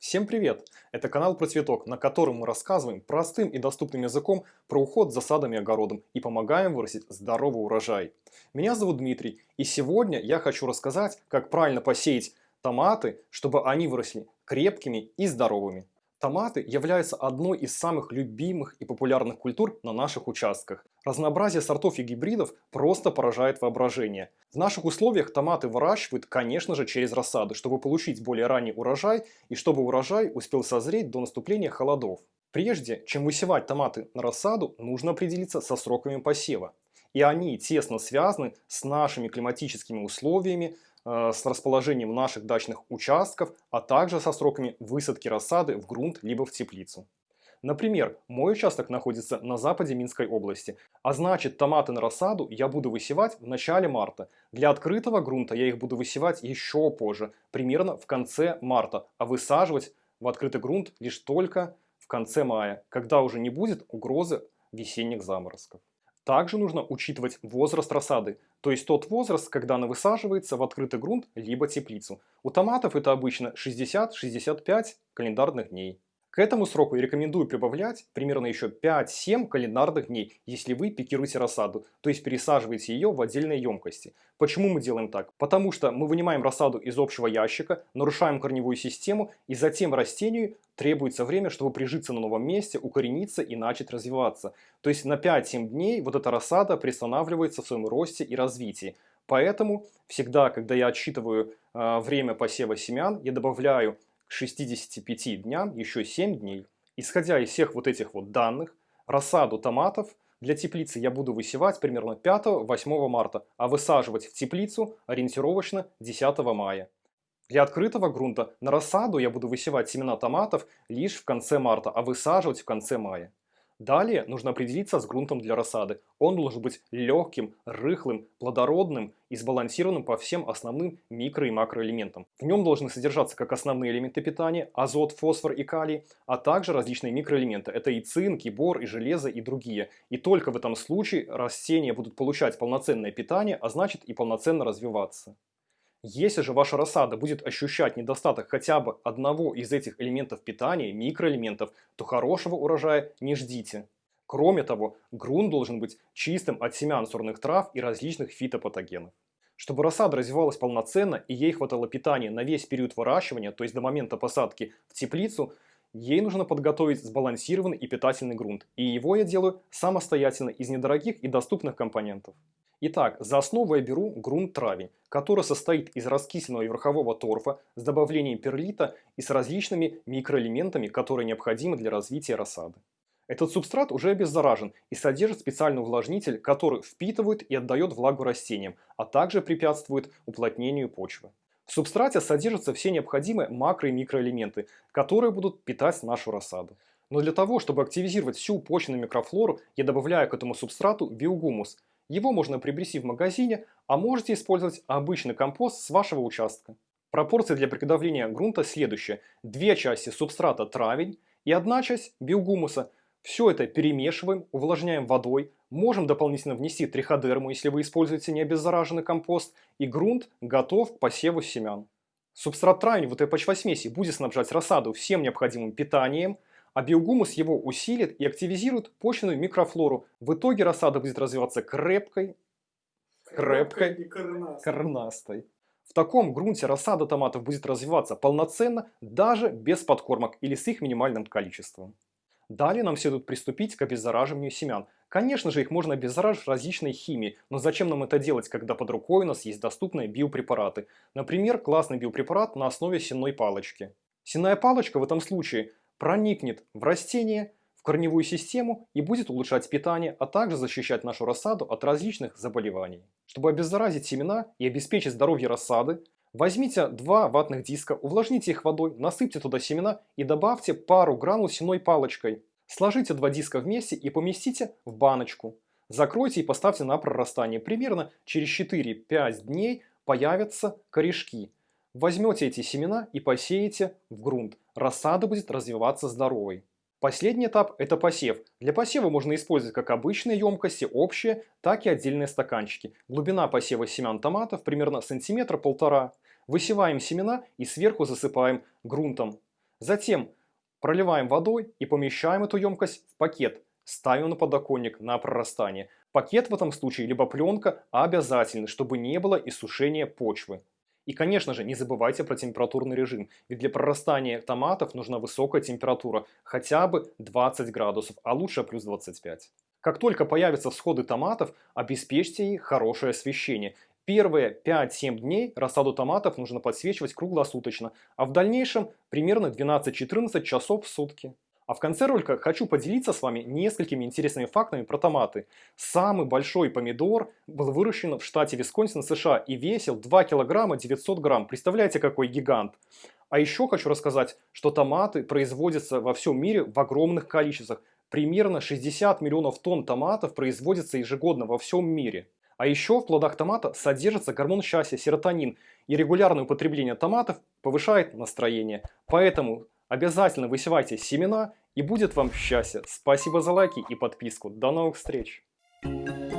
Всем привет! Это канал про цветок, на котором мы рассказываем простым и доступным языком про уход за садом и огородом и помогаем вырастить здоровый урожай. Меня зовут Дмитрий, и сегодня я хочу рассказать, как правильно посеять томаты, чтобы они выросли крепкими и здоровыми. Томаты являются одной из самых любимых и популярных культур на наших участках. Разнообразие сортов и гибридов просто поражает воображение. В наших условиях томаты выращивают, конечно же, через рассаду, чтобы получить более ранний урожай и чтобы урожай успел созреть до наступления холодов. Прежде чем высевать томаты на рассаду, нужно определиться со сроками посева. И они тесно связаны с нашими климатическими условиями, с расположением наших дачных участков, а также со сроками высадки рассады в грунт либо в теплицу. Например, мой участок находится на западе Минской области, а значит томаты на рассаду я буду высевать в начале марта. Для открытого грунта я их буду высевать еще позже, примерно в конце марта, а высаживать в открытый грунт лишь только в конце мая, когда уже не будет угрозы весенних заморозков. Также нужно учитывать возраст рассады, то есть тот возраст, когда она высаживается в открытый грунт либо теплицу. У томатов это обычно 60-65 календарных дней. К этому сроку рекомендую прибавлять примерно еще 5-7 календарных дней, если вы пикируете рассаду, то есть пересаживаете ее в отдельные емкости. Почему мы делаем так? Потому что мы вынимаем рассаду из общего ящика, нарушаем корневую систему и затем растению требуется время, чтобы прижиться на новом месте, укорениться и начать развиваться. То есть на 5-7 дней вот эта рассада приостанавливается в своем росте и развитии. Поэтому всегда, когда я отсчитываю э, время посева семян, я добавляю к 65 дням еще 7 дней. Исходя из всех вот этих вот данных, рассаду томатов для теплицы я буду высевать примерно 5-8 марта, а высаживать в теплицу ориентировочно 10 мая. Для открытого грунта на рассаду я буду высевать семена томатов лишь в конце марта, а высаживать в конце мая. Далее нужно определиться с грунтом для рассады. Он должен быть легким, рыхлым, плодородным и сбалансированным по всем основным микро- и макроэлементам. В нем должны содержаться как основные элементы питания, азот, фосфор и калий, а также различные микроэлементы. Это и цинк, и бор, и железо, и другие. И только в этом случае растения будут получать полноценное питание, а значит и полноценно развиваться. Если же ваша рассада будет ощущать недостаток хотя бы одного из этих элементов питания, микроэлементов, то хорошего урожая не ждите. Кроме того, грунт должен быть чистым от семян сорных трав и различных фитопатогенов. Чтобы рассада развивалась полноценно и ей хватало питания на весь период выращивания, то есть до момента посадки в теплицу, ей нужно подготовить сбалансированный и питательный грунт. И его я делаю самостоятельно из недорогих и доступных компонентов. Итак, за основу я беру грунт-травень, который состоит из раскисленного верхового торфа с добавлением перлита и с различными микроэлементами, которые необходимы для развития рассады. Этот субстрат уже обеззаражен и содержит специальный увлажнитель, который впитывает и отдает влагу растениям, а также препятствует уплотнению почвы. В субстрате содержатся все необходимые макро- и микроэлементы, которые будут питать нашу рассаду. Но для того, чтобы активизировать всю почвенную микрофлору, я добавляю к этому субстрату биогумус – его можно приобрести в магазине, а можете использовать обычный компост с вашего участка. Пропорции для приготовления грунта следующие. Две части субстрата травень и одна часть биогумуса. Все это перемешиваем, увлажняем водой, можем дополнительно внести триходерму, если вы используете необеззараженный компост, и грунт готов к посеву семян. Субстрат травень в этой почвосмеси будет снабжать рассаду всем необходимым питанием – а биогумус его усилит и активизирует почвенную микрофлору. В итоге рассада будет развиваться крепкой, крепкой, и коренастой. В таком грунте рассада томатов будет развиваться полноценно, даже без подкормок или с их минимальным количеством. Далее нам следует приступить к обеззараживанию семян. Конечно же, их можно обеззараживать различной химией, но зачем нам это делать, когда под рукой у нас есть доступные биопрепараты? Например, классный биопрепарат на основе сенной палочки. Сенная палочка в этом случае проникнет в растение, в корневую систему и будет улучшать питание, а также защищать нашу рассаду от различных заболеваний. Чтобы обеззаразить семена и обеспечить здоровье рассады, возьмите два ватных диска, увлажните их водой, насыпьте туда семена и добавьте пару гранул сеной палочкой. Сложите два диска вместе и поместите в баночку. Закройте и поставьте на прорастание. Примерно через 4-5 дней появятся корешки. Возьмете эти семена и посеете в грунт. Рассада будет развиваться здоровой. Последний этап – это посев. Для посева можно использовать как обычные емкости, общие, так и отдельные стаканчики. Глубина посева семян томатов примерно сантиметра полтора. Высеваем семена и сверху засыпаем грунтом. Затем проливаем водой и помещаем эту емкость в пакет. Ставим на подоконник на прорастание. Пакет в этом случае, либо пленка, обязательны, чтобы не было иссушения почвы. И, конечно же, не забывайте про температурный режим, ведь для прорастания томатов нужна высокая температура, хотя бы 20 градусов, а лучше плюс 25. Как только появятся всходы томатов, обеспечьте их хорошее освещение. Первые 5-7 дней рассаду томатов нужно подсвечивать круглосуточно, а в дальнейшем примерно 12-14 часов в сутки. А в конце ролика хочу поделиться с вами несколькими интересными фактами про томаты. Самый большой помидор был выращен в штате Висконсин, США и весил 2 килограмма 900 грамм. Представляете, какой гигант? А еще хочу рассказать, что томаты производятся во всем мире в огромных количествах. Примерно 60 миллионов тонн томатов производится ежегодно во всем мире. А еще в плодах томата содержится гормон счастья, серотонин, и регулярное употребление томатов повышает настроение. Поэтому обязательно высевайте семена и будет вам счастье. Спасибо за лайки и подписку. До новых встреч! Thank you.